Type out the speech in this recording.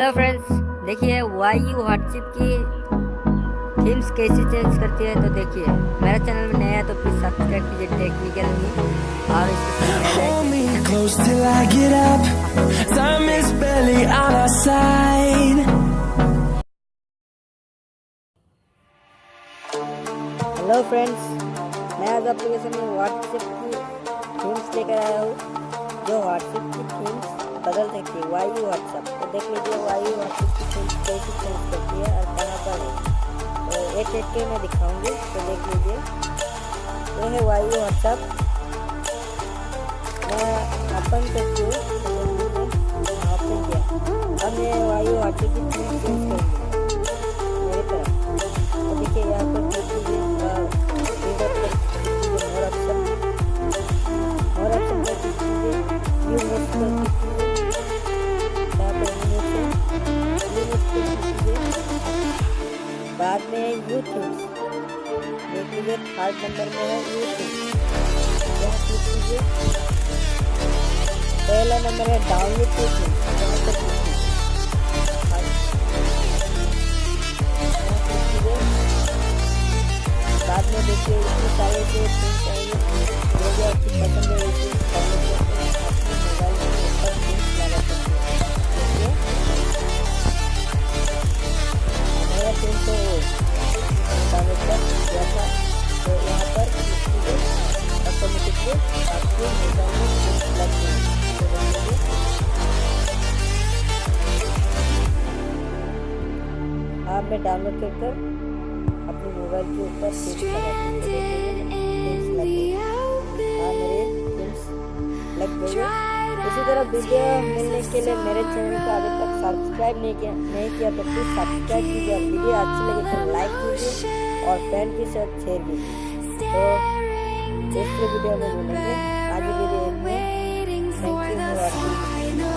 Hello friends देखिए why you WhatsApp की themes कैसे चेंज करती है तो देखिए मेरा चैनल में नया है तो प्लीज़ सब्सक्राइब कीजिए टेक्निकल में और. हेलो फ्रेंड्स मैं आज एप्लीकेशन में व्हाट्सएप की थीम्स लेकर आया हूँ। जो व्हाट्सएप की थीम्स बदल है वाई व्हाट्सएप तो देख लीजिए की थीम्स कैसे चेंज करती है और कहाँ पर है तो एक एक के मैं दिखाऊँगी तो देख लीजिए ये है वाई व्हाट्सएप मैं ओपन करती हूँ तो ओपन किया अब मैं वाई व्हाट्सएप की चेंज करूँगी मेरी तरफ़ तो देखिए यहाँ बाद में है यूट्यूब देख लीजिए थर्ड नंबर में है यू थिंग्स यहाँ क्लिक कीजिए पहला नंबर है डाउनलोड टू यहाँ पर क्लिक कीजिए यहाँ क्लिक कीजिए बाद में देखिए, इतने सारे जो आएँगे आपकी पसंद आप मैं डाउनलोड कर कर अपने मोबाइल के ऊपर हूँ हाँ इसी तरह वीडियो मिलने के लिए मेरे चैनल को अभी तक सब्सक्राइब नहीं किया नहीं किया तो प्लीज़ सब्सक्राइब कीजिए और वीडियो अच्छी लगे तो लाइक कीजिए और फ्रेंड के साथ शेयर कीजिए। तो दूसरे वीडियो में मिलेंगे। आज वीडियो में थैंक यू फॉर